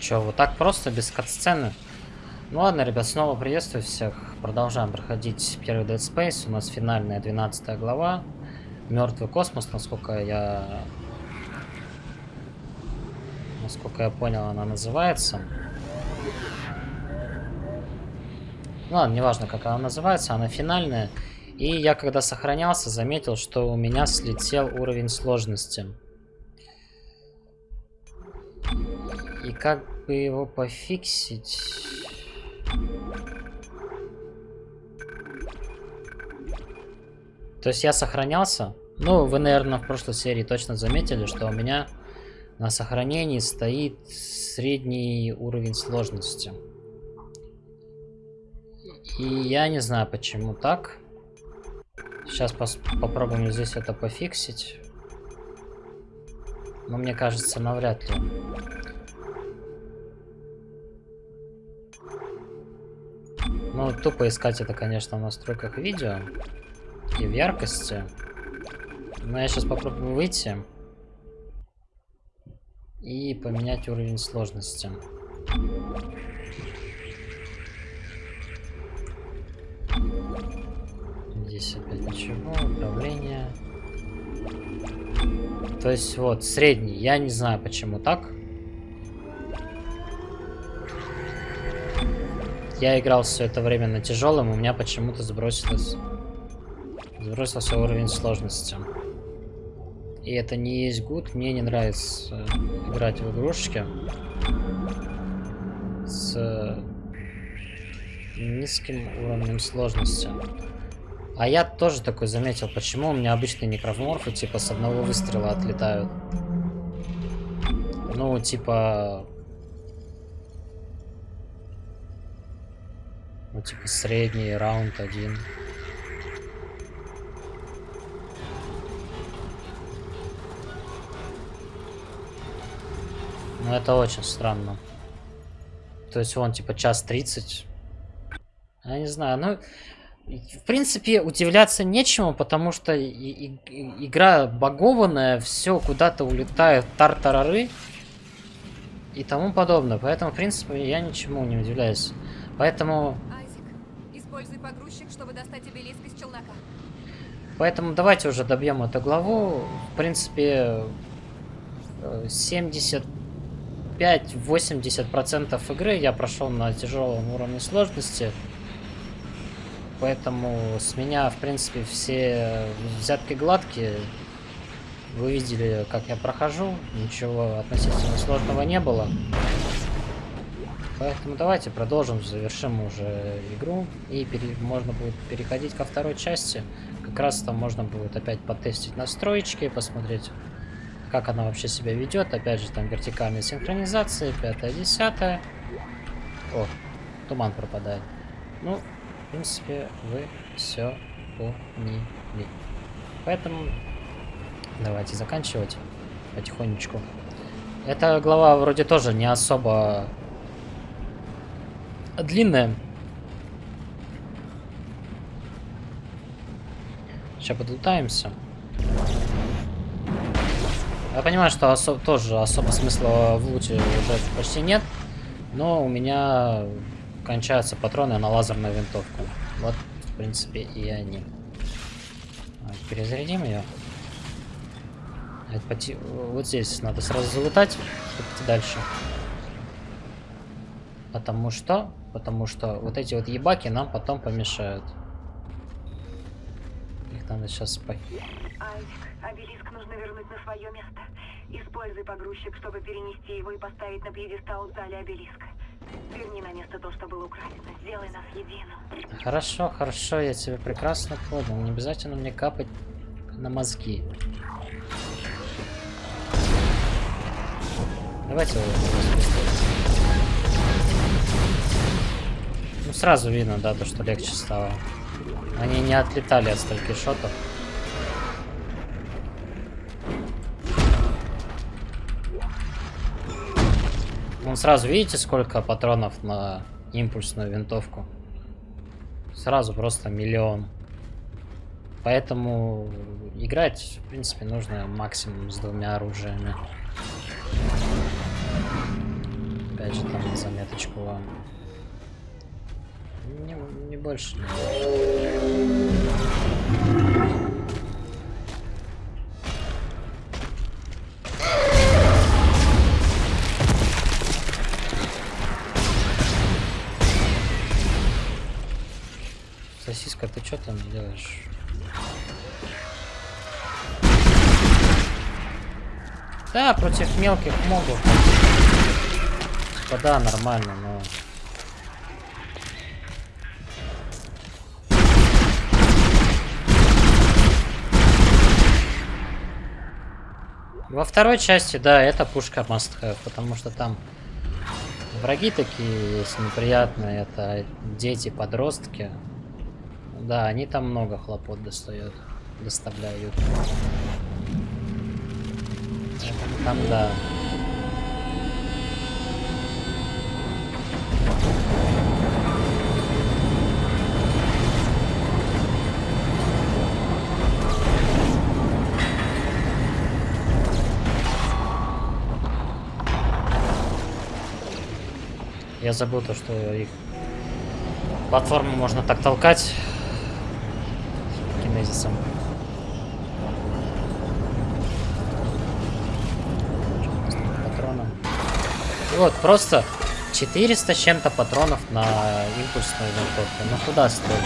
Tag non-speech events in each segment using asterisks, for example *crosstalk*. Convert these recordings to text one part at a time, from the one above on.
Че, вот так просто, без кат-сцены? Ну ладно, ребят, снова приветствую всех. Продолжаем проходить первый Dead Space. У нас финальная 12 глава. Мертвый космос, насколько я... Насколько я понял, она называется. Ну ладно, неважно, как она называется, она финальная. И я, когда сохранялся, заметил, что у меня слетел уровень сложности. Как бы его пофиксить? То есть я сохранялся. Ну, вы, наверное, в прошлой серии точно заметили, что у меня на сохранении стоит средний уровень сложности. И я не знаю, почему так. Сейчас попробуем здесь это пофиксить. Но мне кажется, навряд ли. Ну, тупо искать это, конечно, в настройках видео. И в яркости. Но я сейчас попробую выйти. И поменять уровень сложности. Здесь опять ничего. Управление. То есть вот, средний. Я не знаю, почему так. Я играл все это время на тяжелом, у меня почему-то сбросилось... Сбросился уровень сложности. И это не есть гуд. Мне не нравится играть в игрушки с низким уровнем сложности. А я тоже такой заметил, почему у меня обычные некроморфы типа с одного выстрела отлетают. Ну, типа... Ну, типа средний раунд один. Ну, это очень странно. То есть он типа час тридцать. Я не знаю, ну... В принципе, удивляться нечему, потому что и, и, игра багованная, все куда-то улетает, тартарары и тому подобное. Поэтому, в принципе, я ничему не удивляюсь. Поэтому... Используй погрузчик, чтобы достать обелиск из челнока. Поэтому давайте уже добьем эту главу. В принципе, 75-80% игры я прошел на тяжелом уровне сложности. Поэтому с меня, в принципе, все взятки гладкие. Вы видели, как я прохожу. Ничего относительно сложного не было. Поэтому давайте продолжим, завершим уже игру. И пере... можно будет переходить ко второй части. Как раз там можно будет опять потестить настроечки, посмотреть, как она вообще себя ведет. Опять же, там вертикальная синхронизация, пятая, десятая. О, туман пропадает. Ну, в принципе, вы все поняли. Поэтому давайте заканчивать потихонечку. Эта глава вроде тоже не особо длинная. Сейчас подлутаемся. Я понимаю, что осо тоже особо смысла в луте уже почти нет. Но у меня кончаются патроны на лазерную винтовку. Вот, в принципе, и они. Перезарядим ее. Вот здесь надо сразу залутать, чтобы дальше. Потому что? Потому что вот эти вот ебаки нам потом помешают. Их надо сейчас спать. Айзек, обелиск нужно вернуть на свое место. Используй погрузчик, чтобы перенести его и поставить на пьедестал в зале обелиска. Верни на место то, что было украдено. Сделай нас единым. Хорошо, хорошо, я тебя прекрасно понял. Не обязательно мне капать на мозги. Давайте его Ну, сразу видно, да, то, что легче стало. Они не отлетали от стольких шотов. Вон сразу видите, сколько патронов на импульсную винтовку? Сразу просто миллион. Поэтому играть, в принципе, нужно максимум с двумя оружиями. Опять же, там на заметочку вам. Не, не больше. Сосиска, ты что там делаешь? Да, против мелких могут. Типа, да, нормально, но... Во второй части, да, это пушка must have, потому что там враги такие есть неприятные, это дети, подростки. Да, они там много хлопот достают, доставляют. Там, да. Я забыл то, что их платформу можно так толкать кинезисом. И вот, просто 400 с чем-то патронов на импульсную винтовку. Ну куда столько?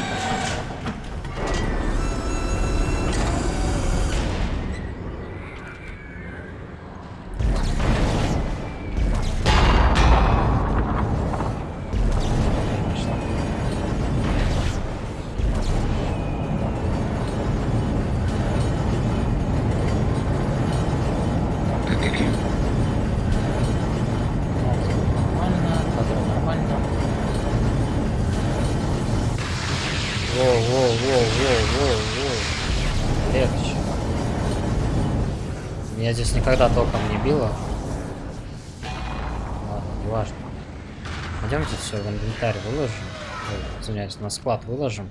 Извиняюсь, на склад выложим.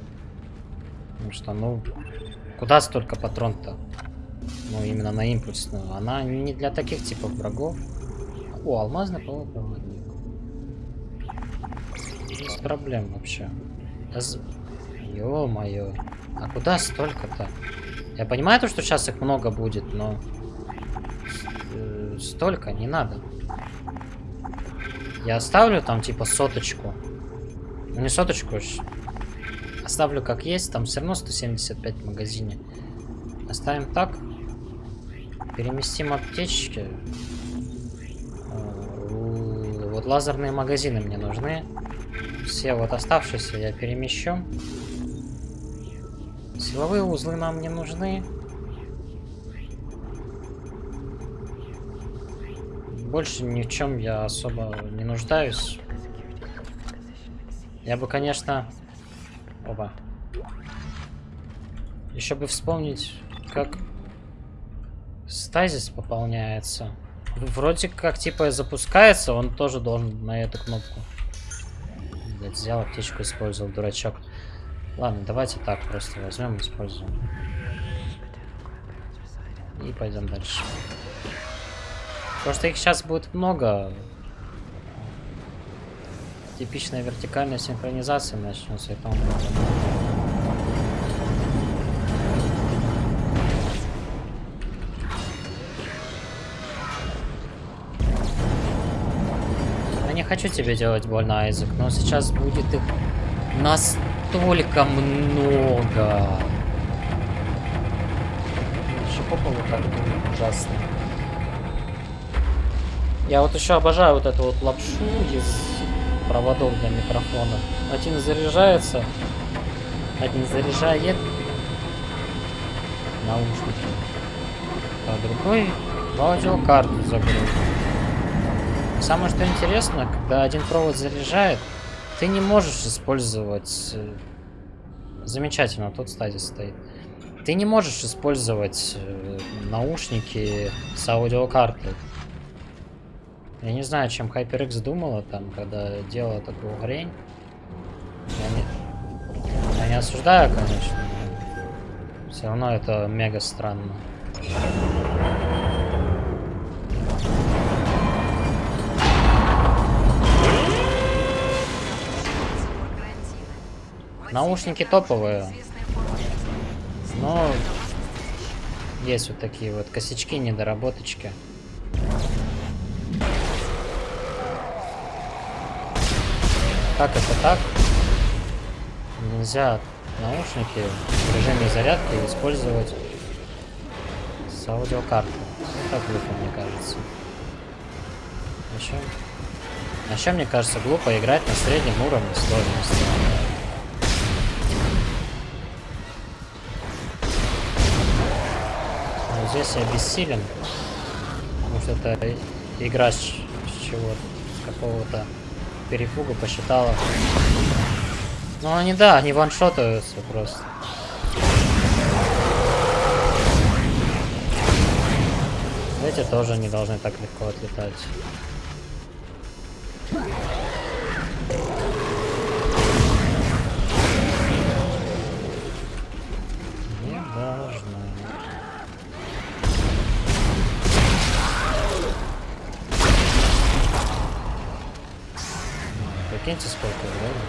Потому что, ну, куда столько патрон-то? Ну, именно на импульсную. Она не для таких типов врагов. О, алмазный полупроводник. Без проблем вообще. Ё-моё. А куда столько-то? Я понимаю то, что сейчас их много будет, но столько не надо. Я оставлю там типа соточку. Ну соточку, оставлю как есть. Там все равно 175 в магазине. Оставим так. Переместим аптечки. Э, вот лазерные магазины мне нужны. Все вот оставшиеся я перемещу. Силовые узлы нам не нужны. больше ни в чем я особо не нуждаюсь. Я бы, конечно... Оба. Еще бы вспомнить, как стазис пополняется. Вроде как, типа, запускается, он тоже должен на эту кнопку. Блять, взял аптечку, использовал, дурачок. Ладно, давайте так просто возьмем, используем. И пойдем дальше. Что их сейчас будет много. Типичная вертикальная синхронизация начнется и тому Я не хочу тебе делать больно, Айзек, но сейчас будет их настолько много. Еще по полу так ужасно. Я вот еще обожаю вот эту вот лапшу из проводов для микрофона. Один заряжается, один заряжает наушники, а другой в аудиокарту загрузит. Самое что интересно, когда один провод заряжает, ты не можешь использовать... Э, замечательно, тот стадис стоит. Ты не можешь использовать э, наушники с аудиокартой. Я не знаю, чем HyperX думала там, когда делала такую хрень. Я не, я не осуждаю, конечно. Все равно это мега странно. Наушники топовые. Но есть вот такие вот косячки, недоработочки. Как это так? Нельзя наушники в режиме зарядки использовать с аудиокарты. Это глупо, мне кажется. Еще? А еще мне кажется глупо играть на среднем уровне сложности. Но здесь я бессилен. Потому что это игра с, чего-то, какого-то перепуга посчитала. Ну они да, они ваншотаются просто. Эти тоже не должны так легко отлетать. Прикиньте, сколько времени.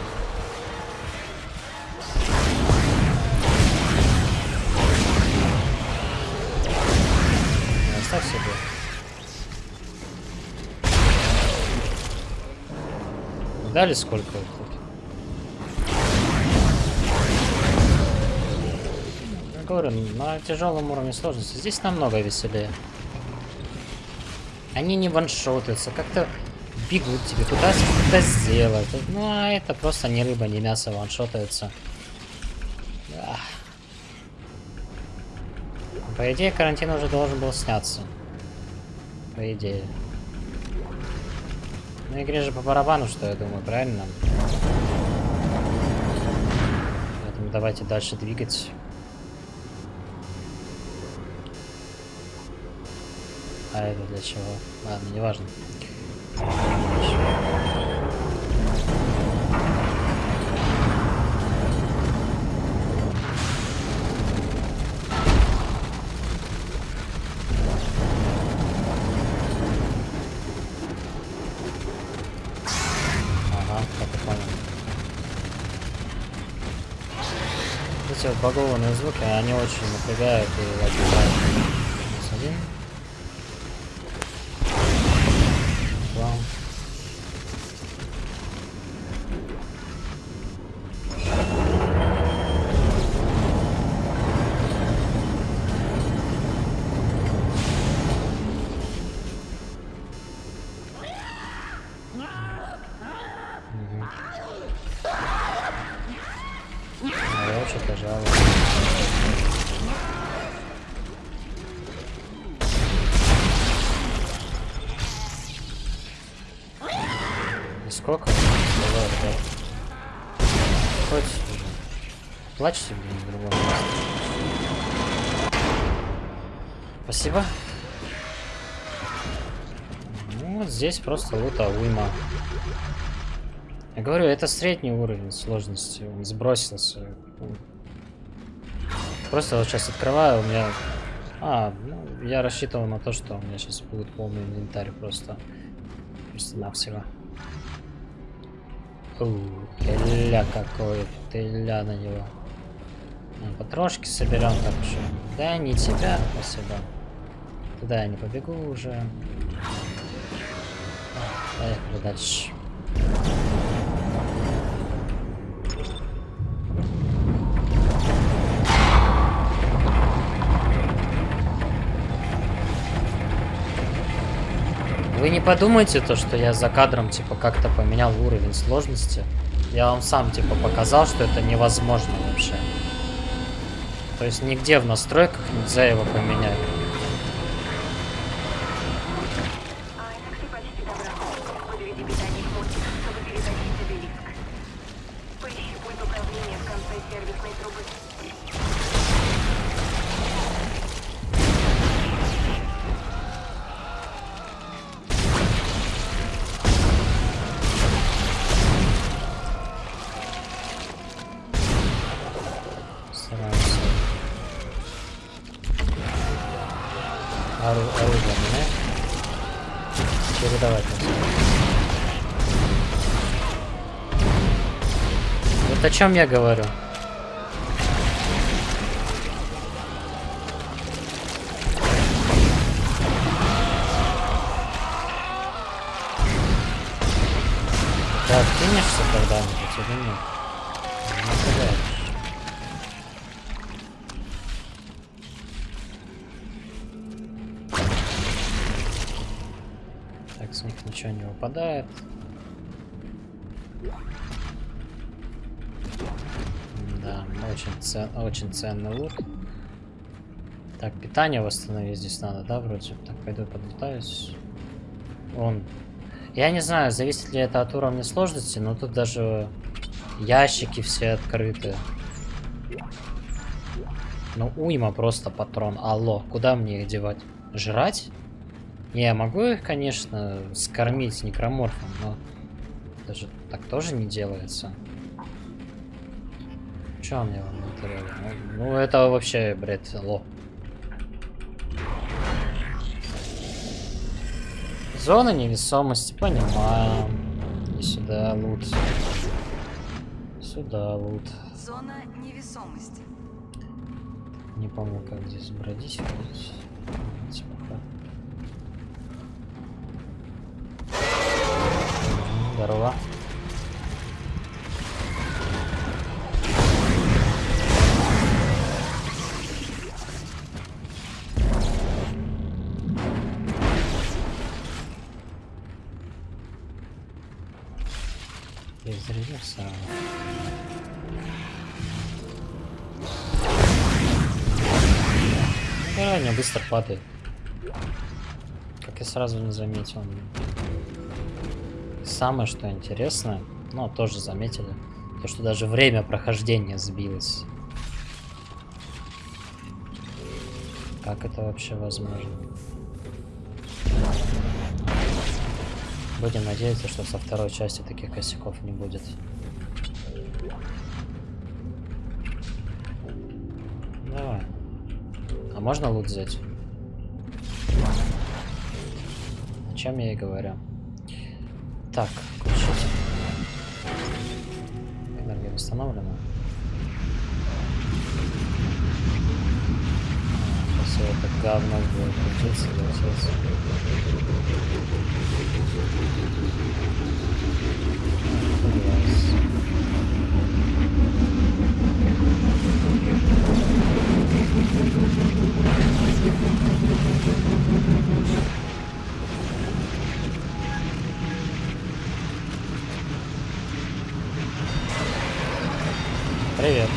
Оставь себе. Дали сколько? Я говорю, на тяжелом уровне сложности. Здесь намного веселее. Они не ваншотаются, как-то бегут тебе, пытаются что-то сделать. Ну, а это просто не рыба, не мясо ваншотаются. Ах. По идее, карантин уже должен был сняться. По идее. Ну, игре же по барабану, что я думаю, правильно? Поэтому давайте дальше двигать. А это для чего? Ладно, неважно. Ага, Эти вот багованные звуки, они очень напрягают и отбивают. Плачьте, блин, в другом месте. Спасибо. Ну, вот здесь просто лута уйма. Я говорю, это средний уровень сложности. Он сбросился. Просто вот сейчас открываю, у меня... А, ну, я рассчитывал на то, что у меня сейчас будет полный инвентарь просто. Просто навсего. Ля какой, ты на него. Ну, Потрошки соберем так что. Да, не тебя, спасибо. Туда я не побегу уже. Поехали дальше. Вы не подумайте то, что я за кадром типа как-то поменял уровень сложности. Я вам сам типа показал, что это невозможно вообще. То есть нигде в настройках нельзя его поменять. Ору оружие менять. Передавать. назад. Вот о чем я говорю. Ты откинешься когда-нибудь или нет? Выпадает. Да, очень, цен, очень ценный лут. Так, питание восстановить здесь надо, да, вроде? Так, пойду подлетаюсь. Он. Я не знаю, зависит ли это от уровня сложности, но тут даже ящики все открыты. Ну, уйма просто патрон. Алло, куда мне их девать? Жрать? Не, я могу их, конечно, скормить некроморфом, но даже так тоже не делается. Че он мне в инвентаре? Ну, ну, это вообще, блядь, ло. Зона невесомости, понимаем. И сюда лут. Сюда лут. Зона невесомости. Не помню, как здесь бродить. Давайте пока. Здорово. Перезарядился. Да, не быстро падает. Как я сразу не заметил. Самое, что интересное, ну, тоже заметили, то, что даже время прохождения сбилось. Как это вообще возможно? Будем надеяться, что со второй части таких косяков не будет. Давай. А можно лут взять? О чем я и говорю. Так, включить. Энергия восстановлена. Сейчас это говно будет крутиться, вертеться. Класс. Привет.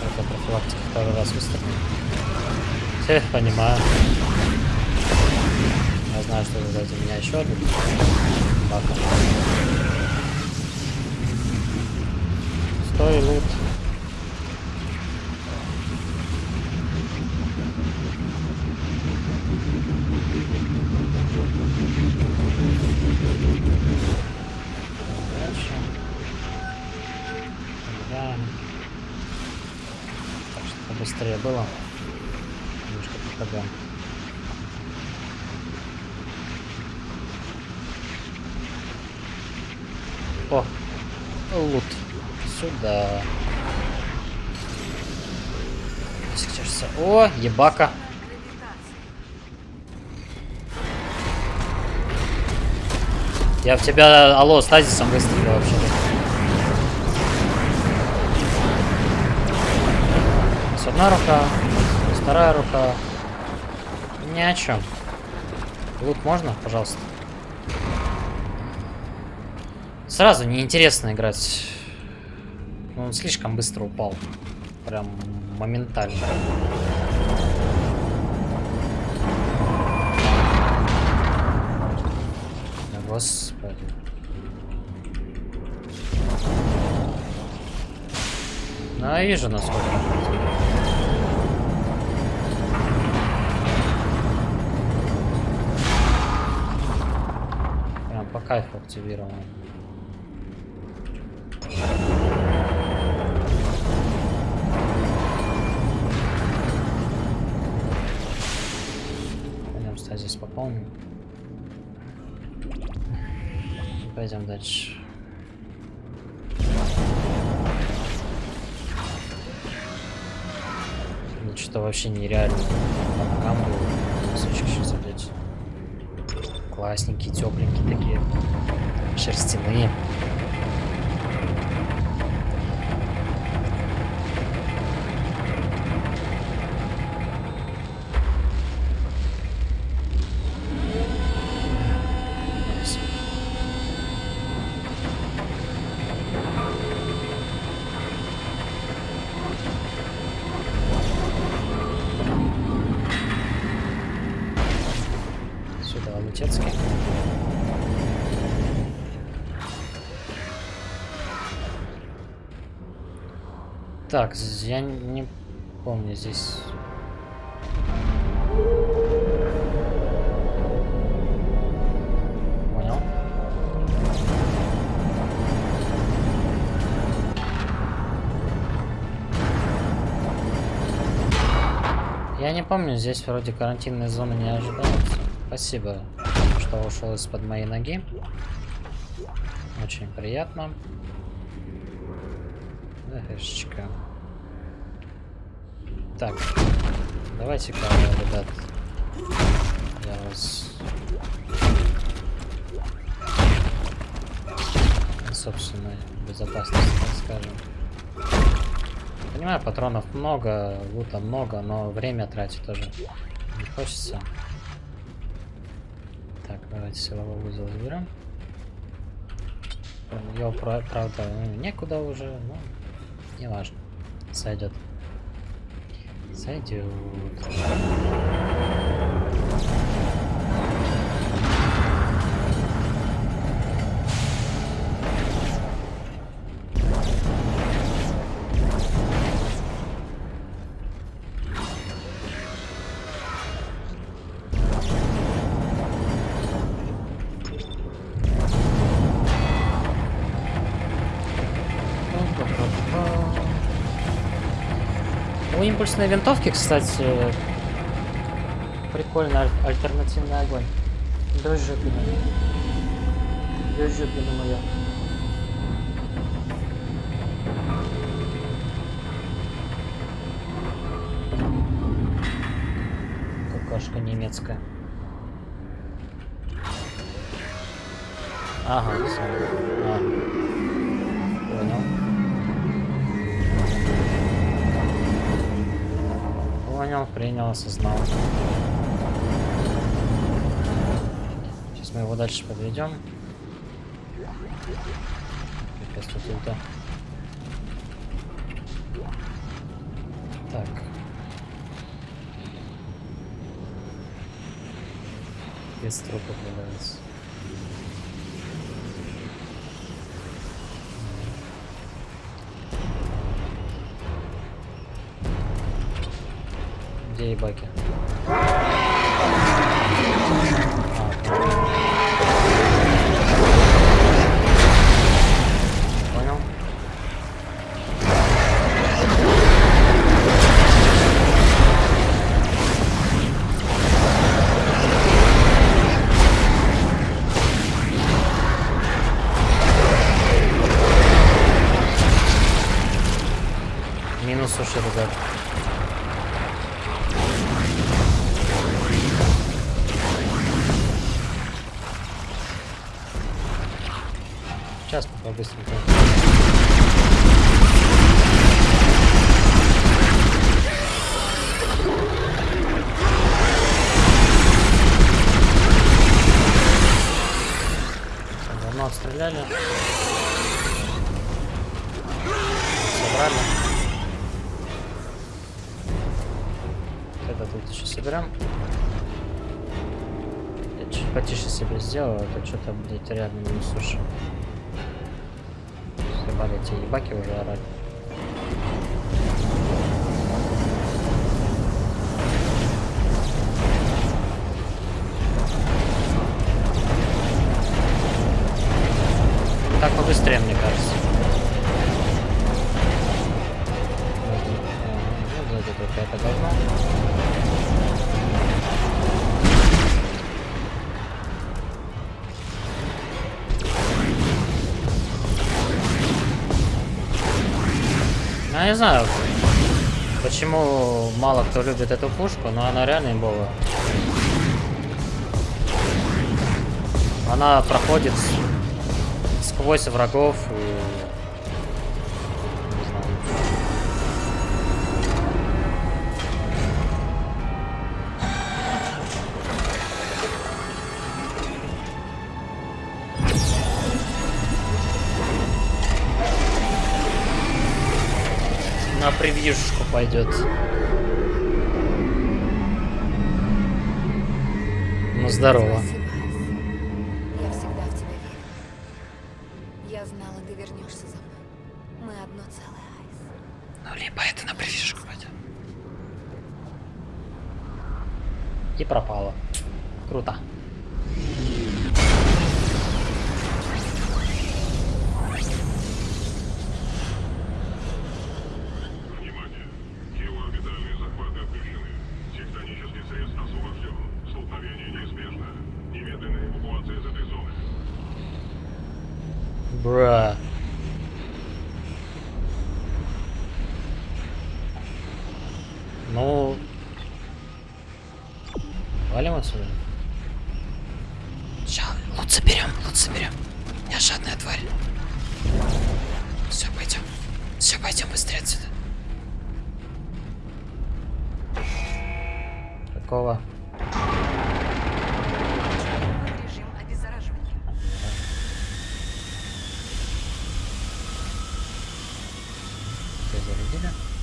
Только профилактика второй раз выстрелил. Все, понимаю. Я знаю, что вы дадите меня еще один. Бака. Стой, лут. Дальше. Убираем. Так, чтобы побыстрее было. Немножко попадаем. О, лут. Сюда. Сейчас. О, ебака. Я в тебя, алло, стазисом выстрелил вообще. С одна рука, вторая рука. Ни о чем. Лут можно, пожалуйста? Сразу неинтересно играть. Он слишком быстро упал. Прям моментально. Господи. Я вижу, насколько. Прям по кайфу активировано. Пойдем стазис пополним пойдем дальше. Ну что вообще нереально. Там камбу сейчас опять. Классненькие, тепленькие такие. Шерстяные. Так, я не помню здесь. Понял. Я не помню, здесь вроде карантинной зоны не ожидается. Спасибо, что ушел из-под моей ноги. Очень приятно. Хэшечка. Так, давайте-ка, ребят, я вас... на собственной безопасности, так скажем. Понимаю, патронов много, лута много, но время тратить тоже не хочется. Так, давайте силовой узел заберем. Его, правда, некуда уже, но не важно. Сойдет. Сойдет. У импульсной винтовки, кстати, прикольный аль- альтернативный огонь. До жопина. Моя. Какашка немецкая. Ага, всё. А. Понял, принял, осознал. Сейчас мы его дальше подведем. Капец, тут ульта. Так. Без трупов валяется. Уши, ребят. Сейчас пока быстренько. Так, Давно отстреляли. Потише себе сделаю, а то что-то, блядь, реально не суши. Ебали эти ебаки уже орать. не знаю, почему мало кто любит эту пушку, но она реально имбовая. Она проходит сквозь врагов и пойдет. Ну, здорово. Elena.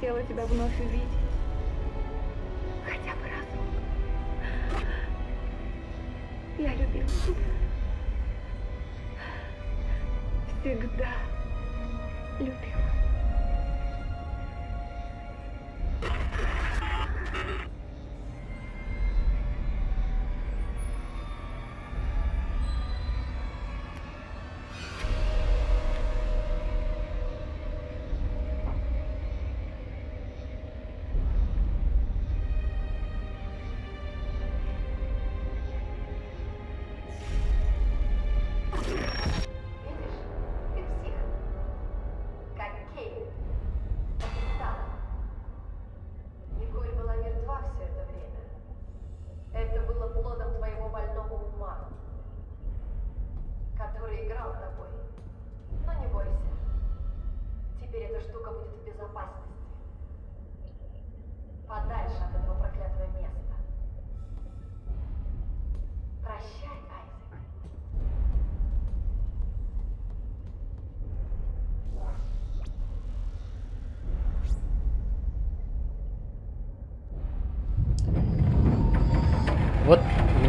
хотела тебя вновь увидеть. Хотя бы разу, Я любила тебя. Всегда любила.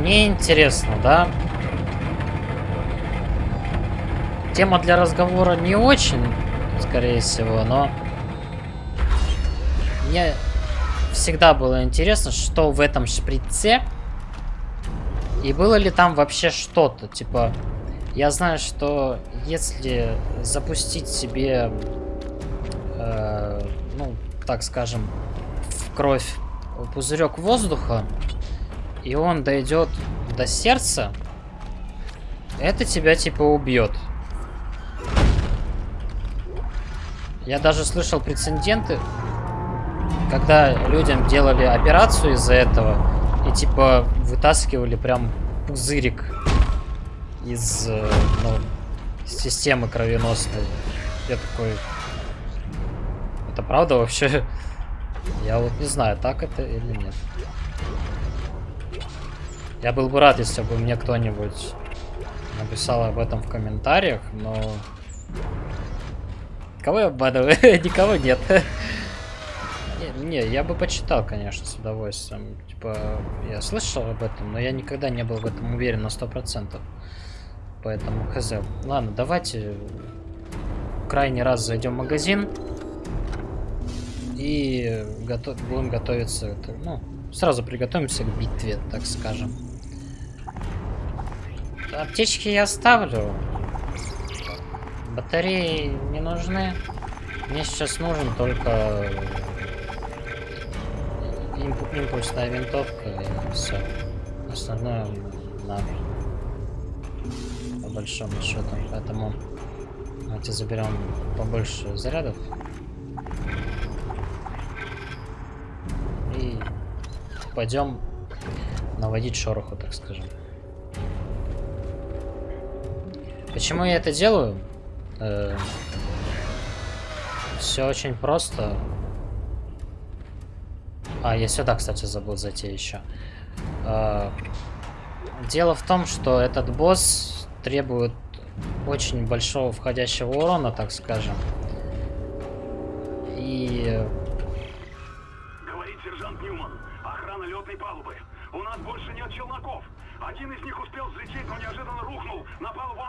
Мне интересно, да? Тема для разговора не очень, скорее всего, но... Мне всегда было интересно, что в этом шприце. И было ли там вообще что-то, типа... Я знаю, что если запустить себе, э, ну, так скажем, в кровь пузырек воздуха, и он дойдет до сердца, это тебя типа убьет. Я даже слышал прецеденты, когда людям делали операцию из-за этого и типа вытаскивали прям пузырик из э, ну, системы кровеносной. Я такой, это правда вообще? *laughs* Я вот не знаю, так это или нет. Я был бы рад, если бы мне кто-нибудь написал об этом в комментариях, но... Кого я обманываю? *laughs* Никого нет. не, не, я бы почитал, конечно, с удовольствием. Типа, я слышал об этом, но я никогда не был в этом уверен на 100%. Поэтому хз. Ладно, давайте крайний раз зайдем в магазин. И готов... будем готовиться, ну, сразу приготовимся к битве, так скажем. Аптечки я оставлю. Батареи не нужны. Мне сейчас нужен только имп- импульсная винтовка и все. Остальное на по большому счету. Поэтому давайте заберем побольше зарядов. И пойдем наводить шороху, так скажем. Почему я это делаю? Э все очень просто. А, я сюда, кстати, забыл зайти еще. Э дело в том, что этот босс требует очень большого входящего урона, так скажем. И... Говорит сержант Ньюман. Охрана летной палубы. У нас больше нет челноков. Один из них успел взлететь, но неожиданно рухнул на палубу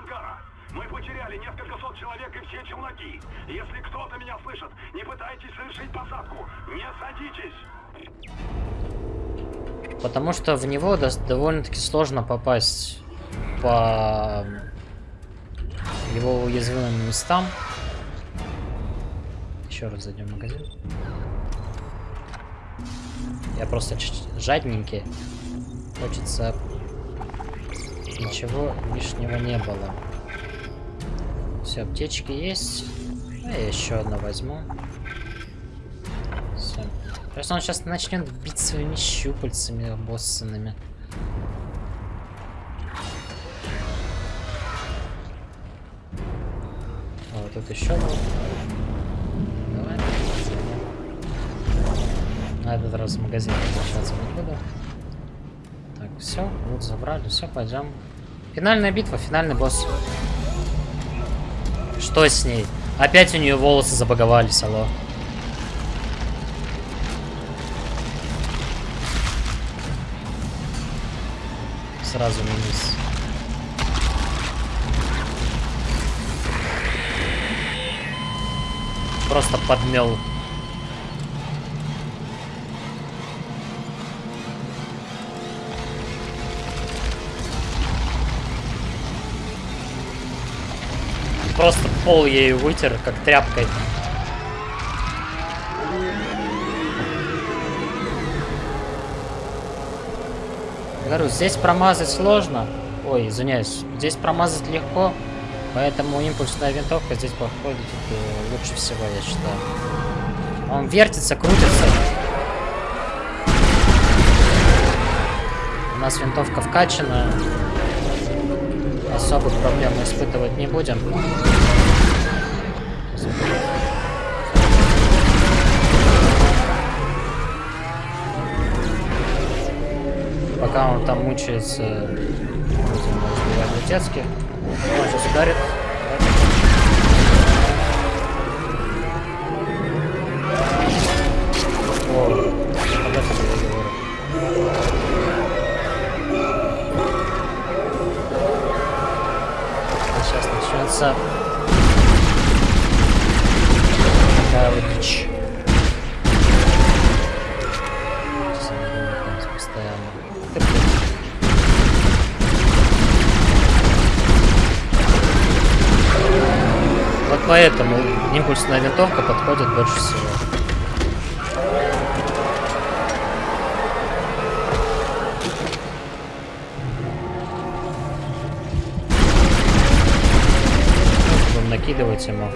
потеряли несколько сот человек и все челноки. Если кто-то меня слышит, не пытайтесь совершить посадку. Не садитесь. Потому что в него довольно-таки сложно попасть по его уязвимым местам. Еще раз зайдем в магазин. Я просто жадненький. Хочется ничего лишнего не было. Все, аптечки есть. А я еще одну возьму. Все. Просто он сейчас начнет бить своими щупальцами боссанными. О, тут еще был. На этот раз в магазин возвращаться не буду. Так, все, вот забрали, все, пойдем. Финальная битва, финальный босс. Что с ней? Опять у нее волосы забаговались, алло. Сразу минус. Просто подмел. Просто пол ею вытер, как тряпкой. Говорю, здесь промазать сложно. Ой, извиняюсь. Здесь промазать легко. Поэтому импульсная винтовка здесь подходит э, лучше всего, я считаю. Он вертится, крутится. У нас винтовка вкачана. Особых проблем мы испытывать не будем. Пока он там мучается, летецки. Он сейчас ударит. О. Сейчас начнется такая вот дичь. поэтому импульсная винтовка подходит больше всего. Будем накидывать ему.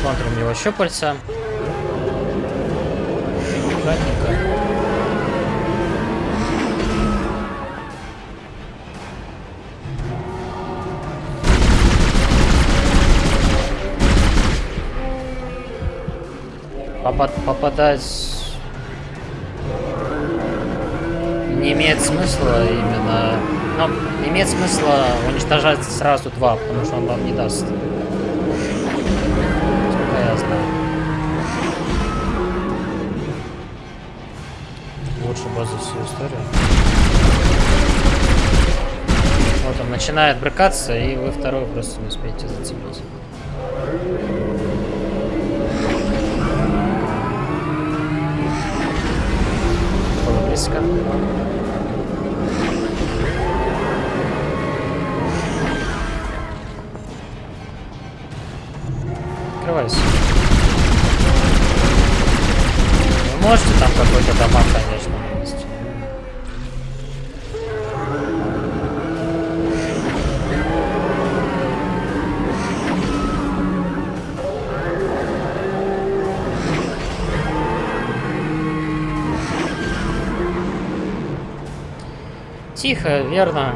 Смотрим его щупальца. Попадать не имеет смысла именно... Ну, имеет смысла уничтожать сразу два, потому что он вам не даст. Сколько я знаю. Лучше босс за всю историю. Вот он начинает брыкаться, и вы второй просто не успеете зацепить. Близко. Открывайся. Вы можете там какой-то дамаг, конечно, Тихо, верно.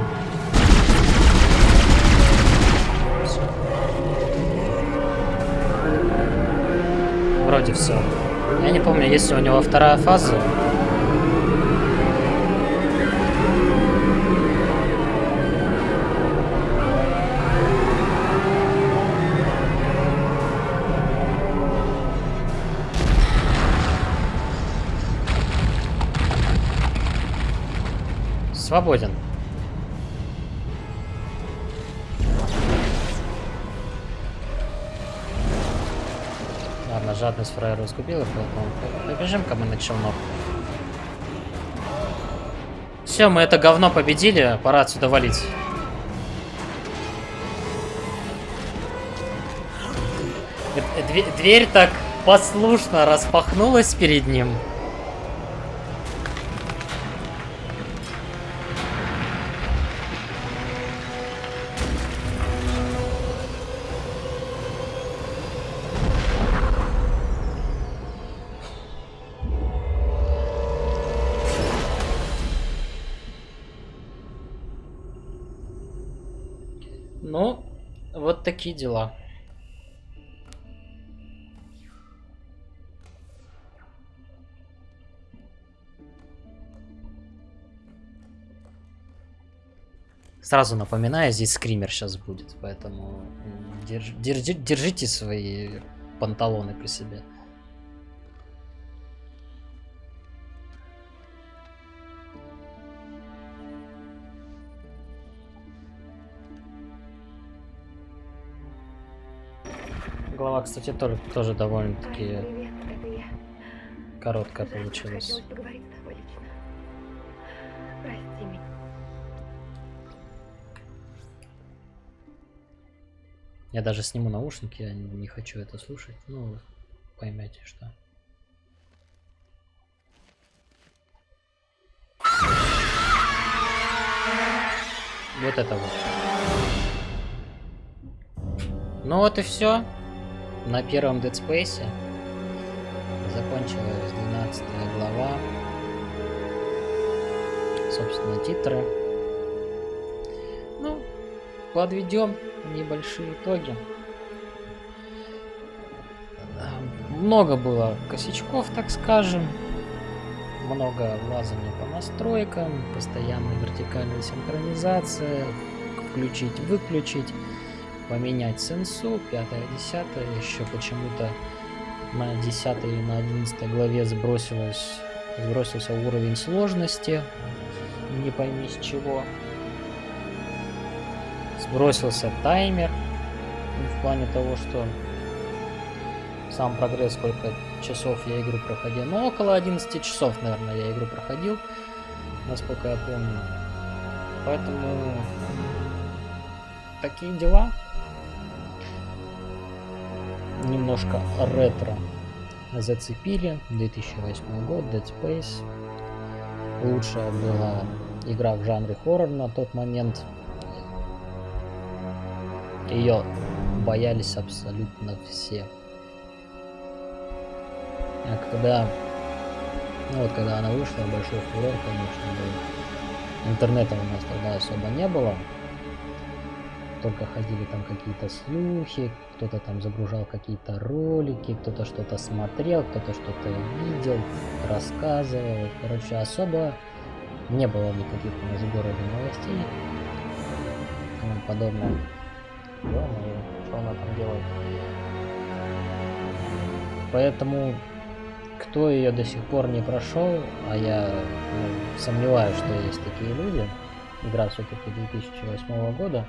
Вроде все. Я не помню, есть ли у него вторая фаза. Свободен. Ладно, жадность фраера разгубила, поэтому побежим-ка мы на челнок. Все, мы это говно победили, пора отсюда валить. Дверь так послушно распахнулась перед ним. Такие дела. Сразу напоминаю, здесь скример сейчас будет, поэтому держ- держи- держите свои панталоны при себе. Глава, кстати, тоже, тоже довольно-таки я. короткая получилась. Я даже сниму наушники, я не хочу это слушать. Ну, поймете, что. Вот это вот. Ну вот и все. На первом Dead Space закончилась 12 глава. Собственно, титры. Ну, подведем небольшие итоги. Много было косячков, так скажем. Много лазания по настройкам, постоянная вертикальная синхронизация, включить, выключить, поменять сенсу, 5 10 еще почему-то на 10 и на 11 главе сбросилось, сбросился уровень сложности, не пойми с чего. Сбросился таймер, ну, в плане того, что сам прогресс, сколько часов я игру проходил. Ну, около 11 часов, наверное, я игру проходил, насколько я помню. Поэтому такие дела. Немножко ретро зацепили. 2008 год, Dead Space. Лучшая была игра в жанре хоррор на тот момент. Ее боялись абсолютно все. А когда... Ну вот когда она вышла, большой фурор, конечно, был. Интернета у нас тогда особо не было. Только ходили там какие-то слухи, кто-то там загружал какие-то ролики, кто-то что-то смотрел, кто-то что-то видел, рассказывал. Короче, особо не было никаких у нас в новостей. и Тому подобное. Ё-моё, что она там делает? Поэтому, кто ее до сих пор не прошел, а я ну, сомневаюсь, что есть такие люди, игра все-таки 2008 года,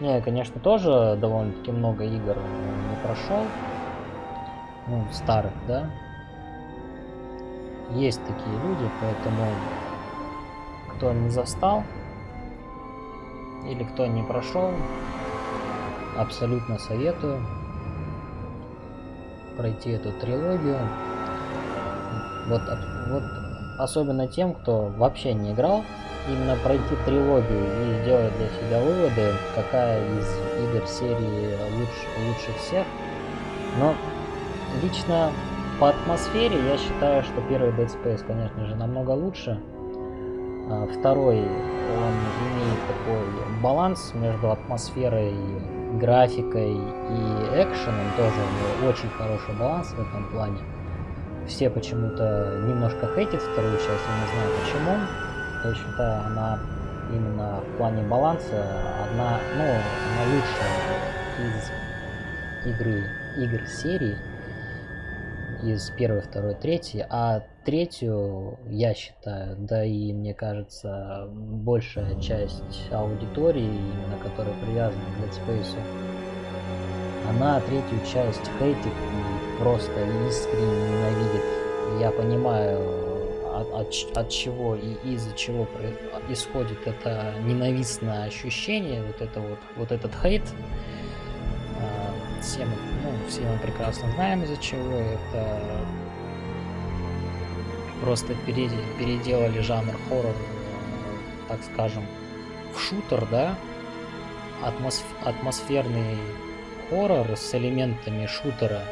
не, я, конечно, тоже довольно-таки много игр не прошел, ну, старых, да, есть такие люди, поэтому кто не застал или кто не прошел, абсолютно советую пройти эту трилогию. Вот, вот особенно тем, кто вообще не играл, именно пройти трилогию и сделать для себя выводы, какая из игр серии лучше, лучше всех. Но лично по атмосфере я считаю, что первый Dead Space, конечно же, намного лучше. А второй, он имеет такой баланс между атмосферой, графикой и экшеном. Тоже очень хороший баланс в этом плане. Все почему-то немножко хейтят вторую часть, я не знаю почему. Я считаю, она именно в плане баланса одна, ну, она лучшая из игры, игр серии из первой, второй, третьей, а третью, я считаю, да и мне кажется, большая часть аудитории, именно которая привязана к Space, она третью часть хейтит и просто искренне ненавидит. Я понимаю, от, от, от чего и из-за чего исходит это ненавистное ощущение, вот это вот, вот этот хейт. А, все мы, ну, все мы прекрасно знаем из-за чего это просто переделали жанр хоррор, так скажем, в шутер, да, Атмосф атмосферный хоррор с элементами шутера.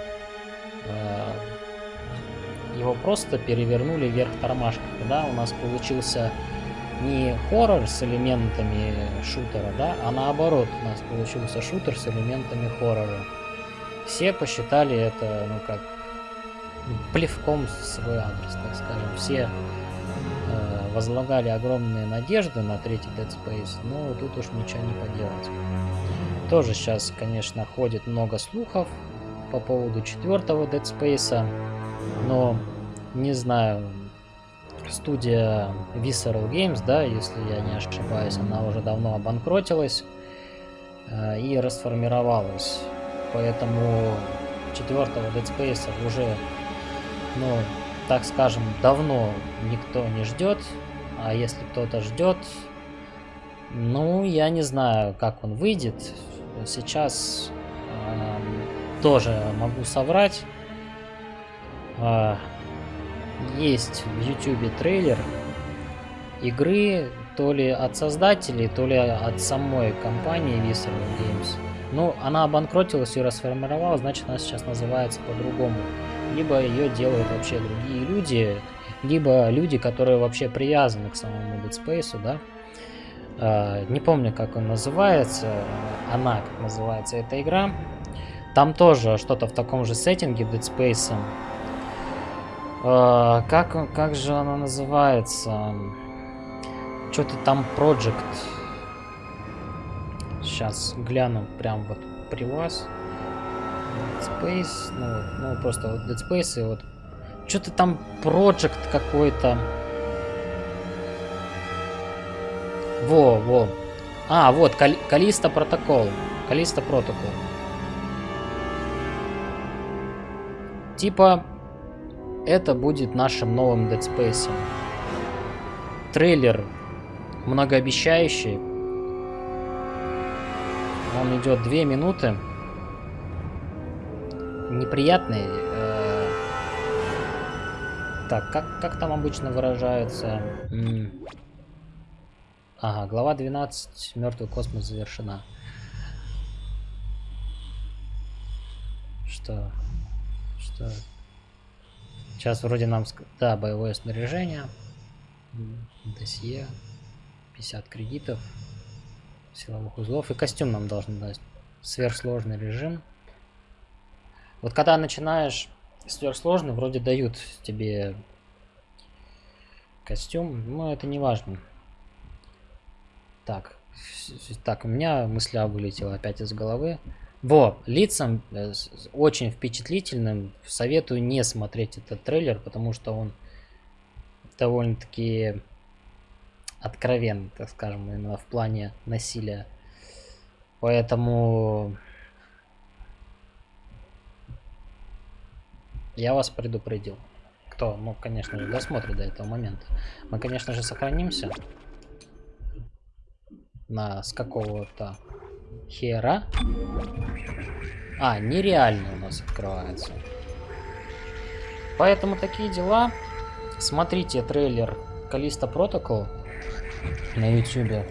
Его просто перевернули вверх тормашками, да, у нас получился не хоррор с элементами шутера, да, а наоборот у нас получился шутер с элементами хоррора. Все посчитали это, ну как, плевком в свой адрес, так скажем. Все э, возлагали огромные надежды на третий Dead Space, но тут уж ничего не поделать. Тоже сейчас, конечно, ходит много слухов по поводу четвертого Dead Space, но не знаю, студия Visceral Games, да, если я не ошибаюсь, она уже давно обанкротилась э, и расформировалась. Поэтому четвертого Dead Space уже, ну, так скажем, давно никто не ждет. А если кто-то ждет, ну, я не знаю, как он выйдет. Сейчас э, тоже могу соврать. Э, есть в YouTube трейлер игры то ли от создателей, то ли от самой компании Visceral Games. Ну, она обанкротилась и расформировалась, значит она сейчас называется по-другому. Либо ее делают вообще другие люди, либо люди, которые вообще привязаны к самому Dead Space, да. Uh, не помню, как он называется, она, как называется эта игра. Там тоже что-то в таком же сеттинге Dead Space. Uh, как, как же она называется? Что-то там Project. Сейчас гляну прям вот при вас. Dead Space, ну, ну просто вот Dead Space и вот что-то там Project какой-то. Во, во. А, вот, Кали Калиста протокол. Калиста протокол. Типа, это будет нашим новым Dead Space. Трейлер многообещающий. Он идет две минуты. Неприятный. Э так, как, как там обычно выражаются? М ага, глава 12. Мертвый космос завершена. Что? Что? Сейчас вроде нам... Да, боевое снаряжение. Досье. 50 кредитов. Силовых узлов. И костюм нам должен дать. Сверхсложный режим. Вот когда начинаешь сверхсложный, вроде дают тебе костюм. Но это не важно. Так. Так, у меня мысля вылетела опять из головы. Во, лицам э, очень впечатлительным. Советую не смотреть этот трейлер, потому что он довольно-таки откровен, так скажем, именно в плане насилия. Поэтому я вас предупредил. Кто, ну, конечно же, досмотрит до этого момента. Мы, конечно же, сохранимся на с какого-то хера. А, нереально у нас открывается. Поэтому такие дела. Смотрите трейлер Калиста Протокол на YouTube.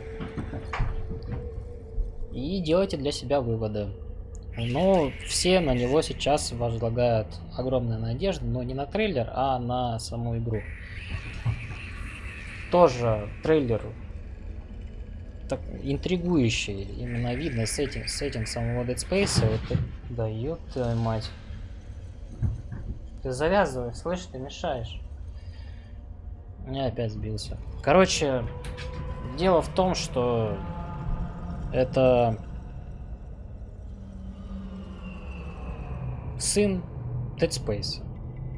И делайте для себя выводы. Ну, все на него сейчас возлагают огромные надежды, но не на трейлер, а на саму игру. Тоже трейлер так, интригующий. Именно видно сеттинг, сеттинг самого Dead Space. Вот это- да ёб твою мать. Ты завязывай, слышь, ты мешаешь. Я опять сбился. Короче, дело в том, что это сын Dead Space.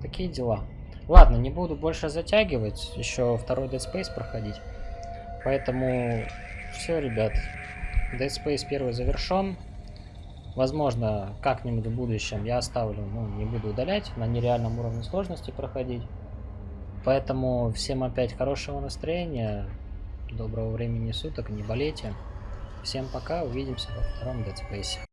Такие дела. Ладно, не буду больше затягивать. Еще второй Dead Space проходить. Поэтому все, ребят. Dead Space первый завершен. Возможно, как-нибудь в будущем я оставлю, ну, не буду удалять, на нереальном уровне сложности проходить. Поэтому всем опять хорошего настроения, доброго времени суток, не болейте. Всем пока, увидимся во втором Dead Space.